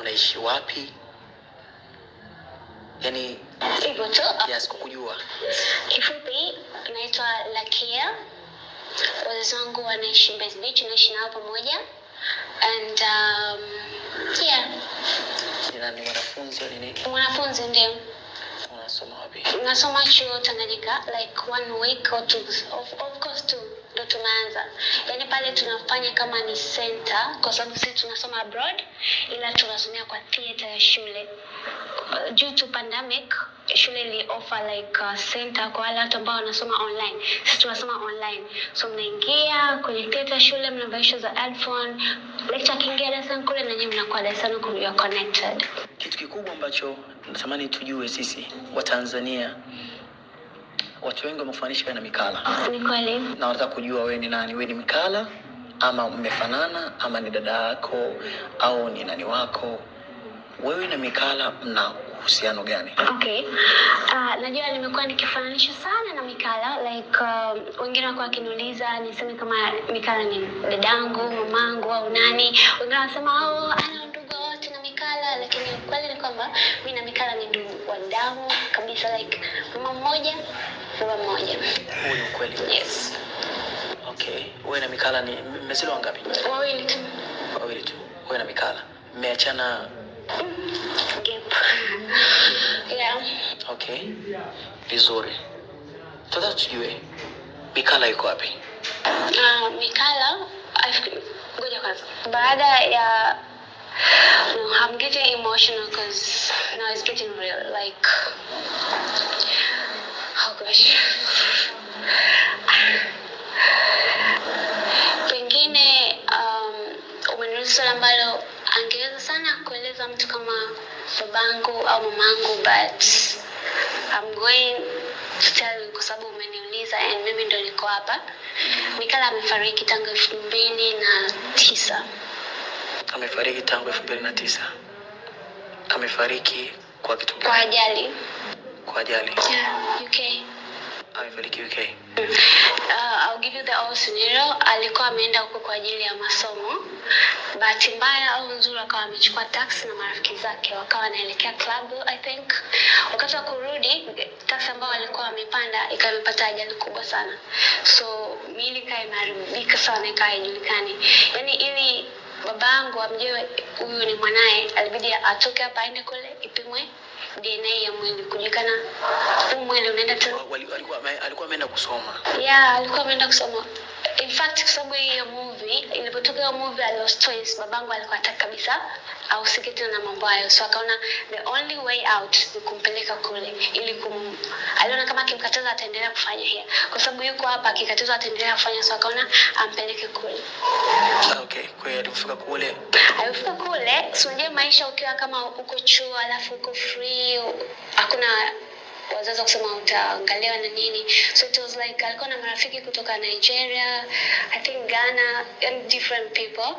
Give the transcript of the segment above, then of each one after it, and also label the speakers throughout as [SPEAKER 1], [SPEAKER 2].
[SPEAKER 1] unaishi wapi? Yani
[SPEAKER 2] hivyo tu.
[SPEAKER 1] yes kukujua
[SPEAKER 2] kifupi naitwa lakia. Wazazi wangu wanaishi Mbezi Beach naishi nao pamoja. And um, yeah.
[SPEAKER 1] Ni mwanafunzi au nini?
[SPEAKER 2] Mwanafunzi ndio.
[SPEAKER 1] Unasoma wapi?
[SPEAKER 2] Nasoma chuo tanganyika like one week or two. Of, of course two ndo tunaanza. Yani pale tunafanya kama ni center kwa sababu sisi tunasoma abroad ila tunasomea kwa theater ya shule. Due to pandemic shule ili offer like uh, center kwa wale watu ambao wanasoma online. Sisi tunasoma online. So mnaingia kwenye theater shule mnavaisha za headphone lecture akiingia darasani kule na nyinyi mnakuwa darasani ku- connected.
[SPEAKER 1] Kitu kikubwa ambacho natamani tujue sisi watanzania watu wengi wamefananisha wewe na mikala.
[SPEAKER 2] Kweli
[SPEAKER 1] na wanataka kujua wewe ni nani? Wewe ni mikala ama mmefanana ama ni dada yako au ni nani wako? Wewe na mikala mna uhusiano gani?
[SPEAKER 2] Okay. Uh, najua nimekuwa nikifananisha sana na Mikala like uh, wengine wako wakiniuliza niseme kama Mikala ni dadangu, mamangu au nani. Wengine wanasema oh, ana ndugu wote na Mikala, lakini ukweli ni kwamba mimi na Mikala ni ndugu wa damu kabisa, like mama mmoja, baba mmoja.
[SPEAKER 1] huo ni ukweli
[SPEAKER 2] Yes,
[SPEAKER 1] okay wewe na mikala ni mmezaliwa wangapi
[SPEAKER 2] wawili tu.
[SPEAKER 1] wawili tu wewe na mikala mmeachana
[SPEAKER 2] Gap. yeah.
[SPEAKER 1] okay vizuri Sasa tujue mikala yuko wapi
[SPEAKER 2] Uh, Mikala, ngoja kwanza. Baada ya no, I'm getting emotional because now it's getting real. Like, gosh. Pengine um, umeniuliza swali ambalo angeweza sana kueleza mtu kama babangu au mamangu but I'm going to tell you kwa sababu umeniuliza and mimi ndo niko hapa. Mikala amefariki tangu elfu mbili na tisa.
[SPEAKER 1] amefariki tangu elfu mbili na tisa amefariki kwa kitu
[SPEAKER 2] kwa ajali
[SPEAKER 1] kwa ajali
[SPEAKER 2] yeah, UK.
[SPEAKER 1] Amefariki
[SPEAKER 2] Uh, I'll give you the whole scenario. Alikuwa ameenda huko kwa ajili ya masomo. Bahati mbaya au nzuri, akawa amechukua taxi na marafiki zake, wakawa wanaelekea club I think. Wakati wa kurudi, taxi ambayo walikuwa wamepanda ikawa imepata ajali kubwa sana, so miili ikawa imeharibika sana, ikawa haijulikani. Yani ili babangu amjue huyu ni mwanaye, alibidi atoke hapa aende kule ipimwe DNA ya mwili kujulikana huu mwili unaenda
[SPEAKER 1] tu. Alikuwa alikuwa ameenda kusoma.
[SPEAKER 2] Yeah alikuwa ameenda kusoma. In fact kwa sababu hiyo movie ilipotoka hiyo movie ya stress, babangu alikuwa hataki kabisa ahusike tena na mambo hayo. So akaona the only way out ni kumpeleka kule ili kum aliona kama akimkataza ataendelea kufanya hiyo kwa sababu yuko hapa akikatazwa ataendelea kufanya so akaona ampeleke kule.
[SPEAKER 1] Okay kwa hiyo alifika kule.
[SPEAKER 2] Alifika kule si unajua maisha ukiwa kama uko chuo alafu uko free hakuna wazazi wa kusema utaangaliwa na nini? So it was like alikuwa na marafiki kutoka nigeria i think ghana and different people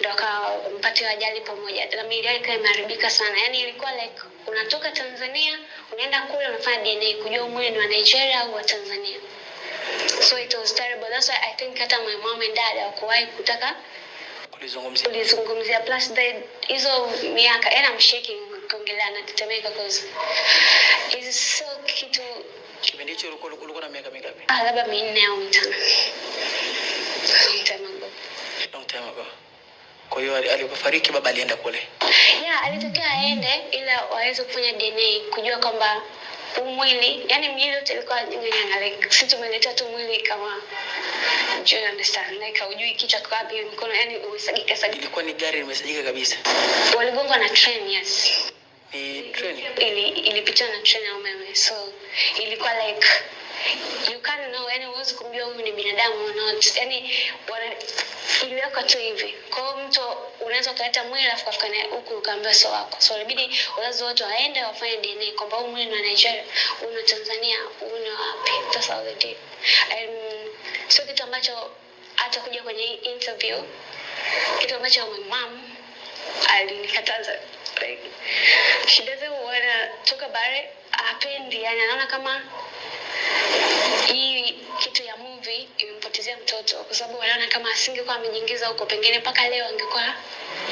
[SPEAKER 2] ndo akampatia ajali pamoja. Na miili yake ikawa imeharibika sana. Yani ilikuwa like unatoka tanzania unaenda kule unafanya dna kujua mwili ni wa nigeria au wa tanzania. So it was terrible. That's why i think hata my mom and dad hawakuwahi kutaka
[SPEAKER 1] kulizungumzia.
[SPEAKER 2] ulizungumzia plus hizo miaka yani I'm shaking kuongelea natetemeka cause is so kitu
[SPEAKER 1] kipindi hicho ulikuwa ulikuwa na miaka mingapi?
[SPEAKER 2] Ah, labda minne au mitano. Long time ago.
[SPEAKER 1] long time ago. Kwa hiyo alipofariki baba alienda kule.
[SPEAKER 2] Yeah alitokea aende ila waweze kufanya dna kujua kwamba umwili yani mwili yote ilikuwa nyang'anyanga like si tumeleta tu mwili kama do you understand? Like hujui kichwa kwa wapi mkono yani umesagika sagika
[SPEAKER 1] ilikuwa ni gari limesagika kabisa.
[SPEAKER 2] waligongwa na train yes
[SPEAKER 1] ni treni
[SPEAKER 2] ili ilipitiwa na treni ya umeme so ilikuwa like you can't know yani huwezi kumjua huyu ni binadamu or not. Yani wana iliwekwa tu hivi. Kwa hiyo mtu unaweza ukaleta mwili alafu kafika naye huku ukaambiwa sio wako. So ilibidi wazazi wote waende wafanye dna kwamba huu mwili ni wa nigeria wa tanzania ni wapi. Sasa how um, sio kitu ambacho hata kuja kwenye interview kitu ambacho my mom alinikataza like she doesn't wanna talk about it hapendi yani anaona kama hii kitu ya movie imempotezea mtoto kwa sababu wanaona kama asingekuwa amejiingiza huko pengine mpaka leo angekuwa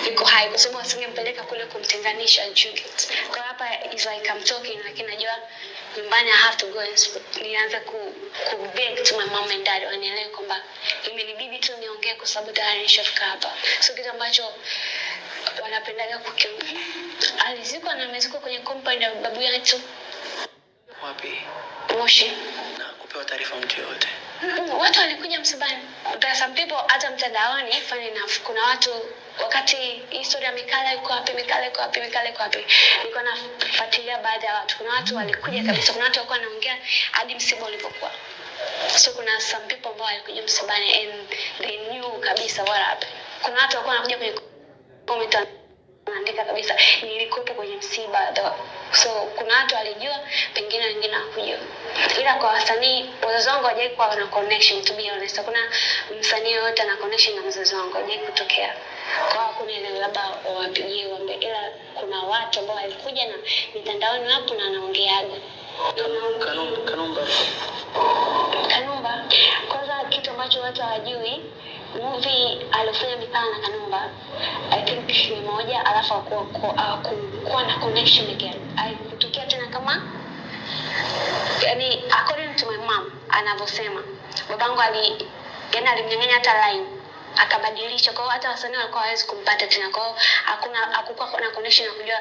[SPEAKER 2] yuko hai kwa sababu asingempeleka kule kumtenganisha Juliet. kwa hapa is like I'm talking lakini najua nyumbani I have to go and sp- nianze ku, ku beg to my mom and dad wanielewe kwamba imenibidi tu niongee kwa sababu tayari nishafika hapa so kitu ambacho wanapendaga kuki alizikwa na amezikwa kwenye compound ya babu yetu
[SPEAKER 1] Wapi?
[SPEAKER 2] Moshi.
[SPEAKER 1] Na kupewa taarifa mtu yoyote?
[SPEAKER 2] Mm, watu walikuja msibani. There are some people hata mtandaoni funny enough, kuna watu wakati historia Mikala iko wapi, Mikala iko wapi, Mikala iko wapi, nilikuwa nafuatilia baadhi ya watu. Kuna watu walikuja kabisa, kuna watu walikuwa wanaongea hadi msiba ulipokuwa. So kuna some people ambao walikuja msibani and they knew kabisa what happened. Kuna watu walikuwa wanakuja kwenye comment anaandika kabisa. Nilikuwepo kwenye msiba so kuna watu walijua pengine wengine hawakujua. Ila kwa wasanii wazazi wangu hawajai kuwa na connection to be honest. Hakuna msanii yoyote ana connection na mzazi wangu hawajai kutokea. Kwa hakuna ile labda wawapigie wambe ila kuna watu ambao walikuja na mitandaoni wapo na anaongeaga
[SPEAKER 1] Kanumba, Kanumba.
[SPEAKER 2] Kwanza kitu ambacho watu hawajui, movie aliofanya Mikala na Kanumba I think ni moja, alafu akuwa akuwa na connection again, haikutokea tena kama yani, according to my mom anavyosema, babangu ali yani alimnyang'anya hata line akabadilisha. Kwa hiyo hata wasanii walikuwa hawezi kumpata tena. Kwa hiyo hakuna hakukuwa na connection ya kujua.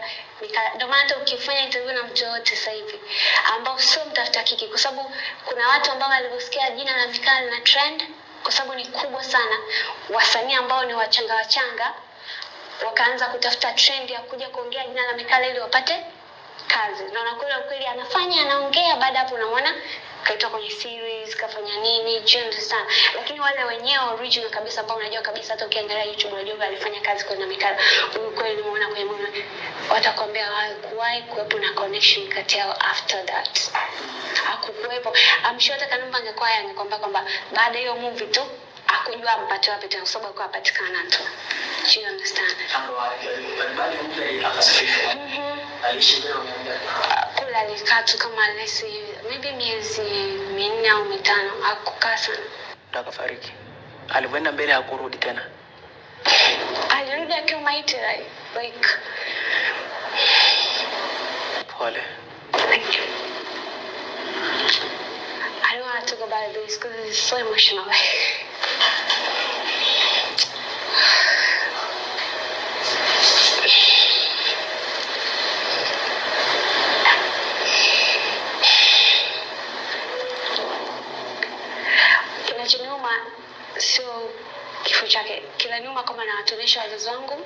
[SPEAKER 2] Ndio maana hata ukifanya interview na mtu yoyote sasa hivi ambao sio mtafuta kiki, kwa sababu kuna watu ambao walivyosikia jina la mikali na trend, kwa sababu ni kubwa sana, wasanii ambao ni wachanga wachanga wakaanza kutafuta trend ya kuja kuongea jina la Mikala ili wapate kazi Naona kule ukweli anafanya anaongea, baada hapo unamwona kaitwa kwenye series kafanya nini, do sana. Lakini wale wenyewe original kabisa ambao unajua kabisa, hata ukiangalia YouTube unajua alifanya kazi kwa na Mikala, huyu kweli nimeona kwenye mwana, watakwambia hakuwahi kuwepo na connection kati yao after that, hakukuwepo. I'm sure hata Kanumba angekuwa yeye kwamba baada hiyo movie tu akujua ampate wapi tena, kwa sababu alikuwa apatikana tu, do you understand? Mhm. Kule alikaa tu kama lesi maybe miezi minne au mitano hakukaa sana
[SPEAKER 1] Ndo akafariki. Alivyoenda mbele hakurudi tena.
[SPEAKER 2] alirudi akiwa maiti like
[SPEAKER 1] Pole.
[SPEAKER 2] thank you I don't want to talk about this because it's so emotional. Kinachoniuma sio kifo chake kinaniuma kama nawatunisha wazazi wangu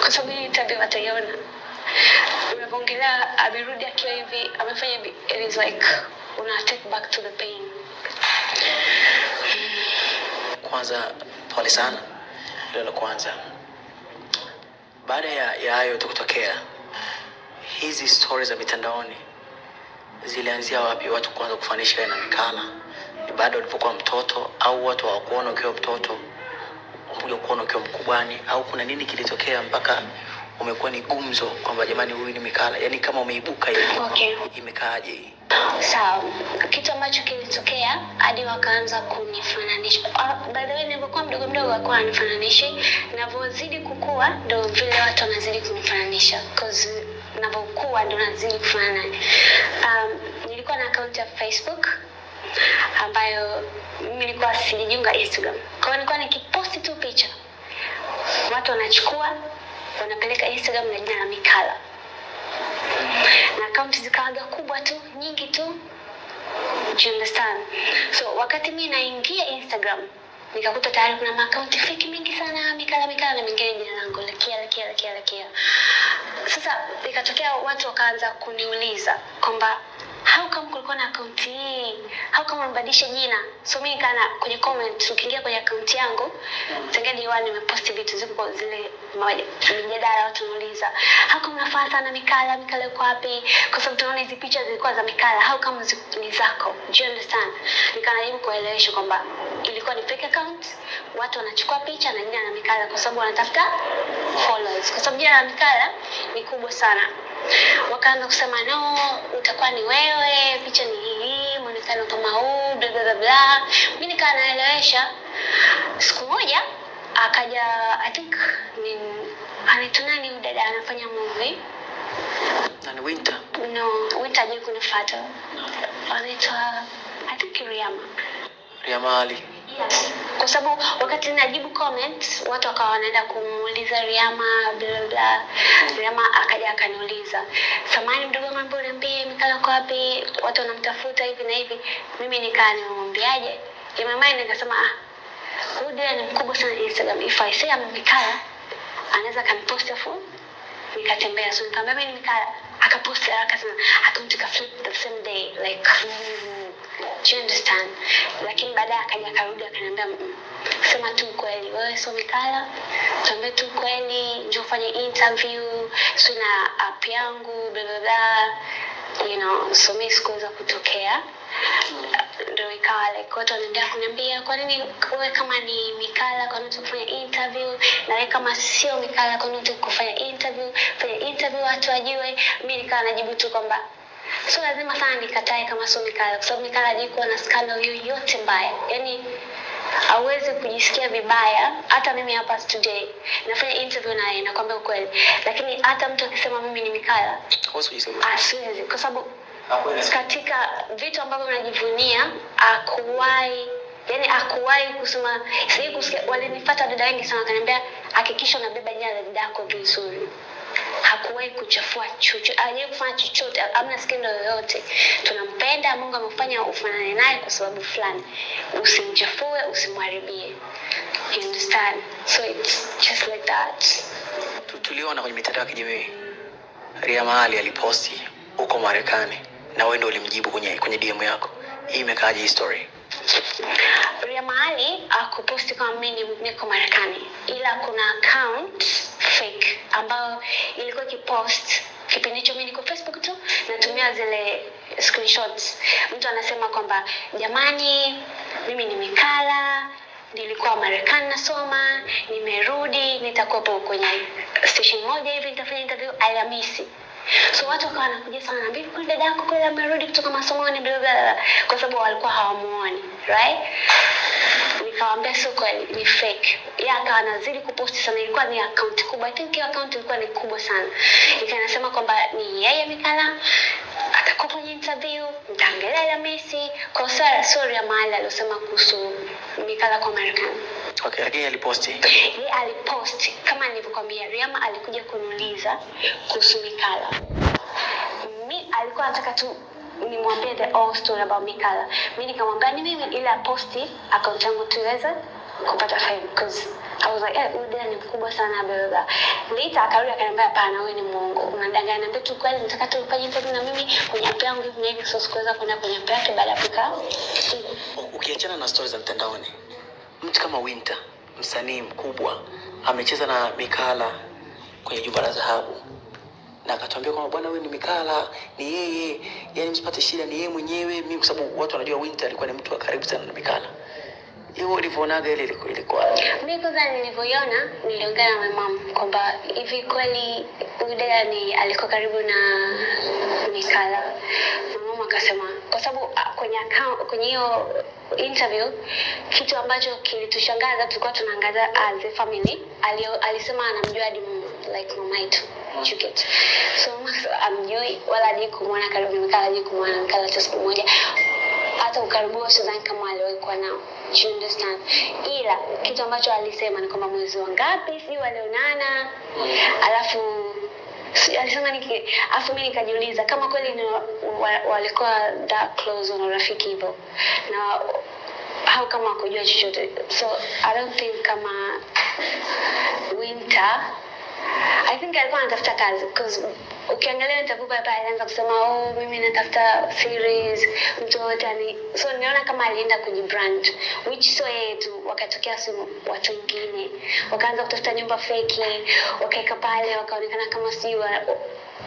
[SPEAKER 2] kwa sababu hii tabia wataiona. Amerudi akiwa hivi amefanya it is like una take back to the pain
[SPEAKER 1] Kwanza pole sana. Hilo la kwanza. Baada ya ya hayo tu kutokea, hizi stori za mitandaoni zilianzia wapi? Watu kuanza kufanisha inaonekana ni baada ulipokuwa mtoto, au watu hawakuona ukiwa mtoto, umekuja kuona ukiwa mkubwani, au kuna nini kilitokea mpaka umekuwa ni gumzo kwamba jamani, huyu ni Mikala? Yani kama umeibuka hivi,
[SPEAKER 2] okay
[SPEAKER 1] imekaaje hii?
[SPEAKER 2] Sawa. Kitu ambacho kilitokea hadi wakaanza kunifananisha. Uh, by the way nilipokuwa mdogo mdogo wakuwa wanifananisha. Navyozidi kukua ndo vile watu wanazidi kunifananisha. Cause navyokuwa ndo nazidi kufanana. Um, nilikuwa na akaunti ya facebook ambayo mimi nilikuwa silijiunga instagram. Kwa hiyo nilikuwa nikiposti tu picha watu wanachukua wanapeleka instagram na jina la mikala na akaunti zikawaga kubwa tu nyingi tu. Understand? So wakati mi naingia instagram nikakuta tayari kuna maakaunti fiki mingi sana mikala mikala na mingine jina langu lakia lakia lakia lakia sasa ikatokea watu wakaanza kuniuliza kwamba come kulikuwa na akaunti hii how come umebadilisha jina so mimi kana kwenye comment ukiingia kwenye akaunti yangu tangia diwani nimepost vitu ziko zile mjadala watu wanauliza how come unafaa sana mikala mikala iko wapi? Kwa sababu tunaona hizi picha zilikuwa za mikala how come ni zako? Do you understand? Nikanajibu kuelewesha kwamba ilikuwa ni fake account watu wanachukua picha na jina la mikala kwa sababu wanatafuta followers. Kwa sababu jina la mikala ni kubwa sana wakaanza kusema no utakuwa ni wewe picha ni hii mwonekano kama huu bla bla bla bla. Mimi nikaa naelewesha. Siku moja akaja I think ni anaitwa nani dada anafanya movie?
[SPEAKER 1] Nani, winter?
[SPEAKER 2] No Winter kunifuata. Anaitwa I think Riyama
[SPEAKER 1] riamali
[SPEAKER 2] kwa sababu wakati najibu comment watu wakawa wanaenda kumuuliza Riama bla bla Riyama akaja akaniuliza, samani mdogo wangu, mbona uniambie Mikala kwa wapi? Watu wanamtafuta hivi na hivi. Mimi nikaa my mind nikasema ah, huyu ni mkubwa sana Instagram. If I say I'm Mikala, anaweza kanipost afu nikatembea. So nikamwambia mimi Mikala, akapost haraka sana, akamtika flip the same day like mm, do you understand? Lakini baadaye akaja akarudi akaniambia "Mm, sema tu kweli, wewe sio Mikala, tuambie tu kweli, njoo ufanye interview, si na app yangu bla you know, so mimi sikuweza kutokea. Ndo ikawa like watu wanaendelea kuniambia kwa nini wewe kama ni Mikala kwa nini tukufanya interview? Na wewe kama sio Mikala kwa nini tukufanya interview? Fanya interview watu wajue. Mimi nikawa najibu tu kwamba sio lazima sana nikatae kama sio Mikala kwa sababu Mikala hajai kuwa na scandal yoyote mbaya. Yani hauwezi kujisikia vibaya. Hata mimi hapa today nafanya interview naye nakwambia ukweli. Lakini hata mtu akisema mimi ni Mikala asiwezi kwa sababu katika vitu ambavyo najivunia akuwahi yani akuwahi kusema sijui kusikia walinifuata dada wengi sana wakaniambia hakikisha unabeba jina la dada yako vizuri hakuwahi kuchafua chochote hajawahi kufanya chochote amna skendo yoyote tunampenda mungu amefanya ufanane naye kwa sababu fulani. Usimchafue usimharibie. You understand? So it's just like that.
[SPEAKER 1] Tuliona kwenye mitandao ya kijamii. Ria Mahali aliposti huko marekani na wewe ndio ulimjibu kwenye kwenye dm yako. Hii imekaaje hii story
[SPEAKER 2] Mahali akuposti kama mimi niko Marekani, ila kuna account fake ambayo ilikuwa ikipost kipindi hicho mimi niko Facebook tu natumia zile screenshots. Mtu anasema kwamba jamani, mimi nimekala nilikuwa Marekani nasoma, nimerudi, nitakuwepo kwenye station moja hivi, nitafanya interview Alhamisi. So watu wakawa wanakuja sana naambia kwani dada yako kweli amerudi kutoka masomoni bla bla bla, kwa sababu walikuwa hawamuoni right? Nikawaambia sio kweli ni fake. Yeye akawa anazidi kuposti sana ilikuwa ni account kubwa. I think hiyo account ilikuwa ni kubwa sana. Ikawa inasema kwamba ni yeye mikala atakuwa kwenye interview mtaangalia Alhamisi kwa sara sorry ya mahali aliosema kuhusu mikala kwa Marekani
[SPEAKER 1] okay lakini aliposti
[SPEAKER 2] yeye aliposti kama nilivyokuambia, Riama alikuja kuniuliza kuhusu Mikala. Mi alikuwa anataka tu nimwambie the whole story about Mikala. Mi nikamwambia ni mimi ile aposti account yangu tuweze kupata fame because I was like, eh, huyu dada ni mkubwa sana baba. Lita. Later akarudi akaniambia hapana, wewe ni Mungu. Unadanganya. Niambia tu kweli nataka tu ufanye interview na mimi kwenye app yangu hivi na hivi so sikuweza kwenda kwenye app yake baada ya kukaa.
[SPEAKER 1] Ukiachana na stories za mtandaoni mtu kama winter msanii mkubwa amecheza na mikala kwenye jumba la dhahabu. Na akatuambia kwamba bwana huyu ni mikala ni yeye yani msipate shida ni yeye mwenyewe. Mimi kwa sababu watu wanajua winter alikuwa ni mtu wa karibu sana na mikala hiyo ulivyonaga ile ilikuwa ilikuwa
[SPEAKER 2] Mi kwanza nilivyoiona niliongea na mama kwamba hivi kweli dada ni alikuwa karibu na Mikala. mama akasema kwa sababu ah, kwenye account kwenye hiyo interview kitu ambacho kilitushangaza tulikuwa tunaangaza as a family alio, alisema anamjua hadi like mama yetu Chuket. So amjui wala hadi kumwona karibu Mikala hadi kumwona Mikala hata siku moja hata ukaribu sidhani kama aliwahi kuwa nao. You understand? Ila kitu ambacho alisema ni kwamba mwezi wa ngapi si walionana? Alafu alisema niki afu mi nikajiuliza kama kweli ni wa, wa, walikuwa that close wana urafiki hivyo. Na au kama wakujua chochote. So i don't think kama winter I think alikuwa anatafuta kazi because ukiangalia interview pale alianza kusema oh, mimi natafuta series mtu wote ani so niliona kama alienda kujibrand which sio yeye tu wakatokea watu wengine wakaanza kutafuta nyumba feki wakaweka pale wakaonekana kama sijui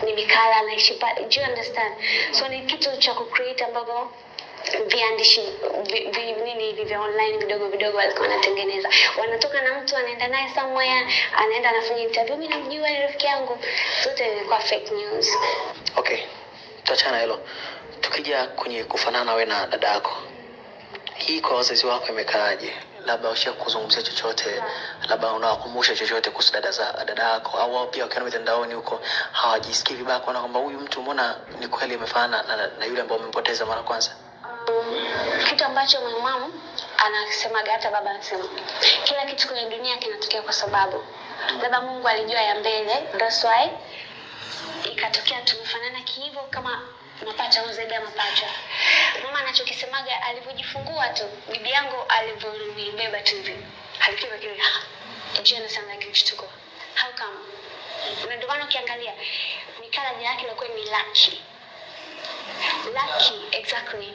[SPEAKER 2] ni mikala anaishi pale do you understand? So ni kitu cha kucreate ambavyo viandishi vi, vi, vya online vidogo vidogo walikuwa wanatengeneza. Wanatoka na mtu anaenda naye somewhere anaenda anafanya interview. Mimi namjua ni rafiki yangu. Zote ilikuwa fake news.
[SPEAKER 1] Okay tuachana na hilo. Tukija kwenye kufanana we na dada yako hii kwa wazazi wako imekaaje? Labda usha kuzungumzia chochote labda unawakumbusha chochote kuhusu dada za dada yako au wao pia wakiona mitandaoni huko hawajisikii vibaya kuona kwamba huyu mtu mbona ni kweli amefanana na, na, na yule ambao umempoteza mara kwanza
[SPEAKER 2] kitu ambacho my mom anasemaga hata baba anasema kila kitu kwenye dunia kinatokea kwa sababu. Labda mungu alijua ya mbele that's why ikatokea tumefanana kihivyo kama mapacha au zaidi ya mapacha. Mama anachokisemaga alivyojifungua tu bibi yangu alivyonibeba tu hivi. Alikuwa kile. Jiona sana kimshtuko. How come? Na ndio maana ukiangalia mikala jina yake ilikuwa ni lucky. Lucky exactly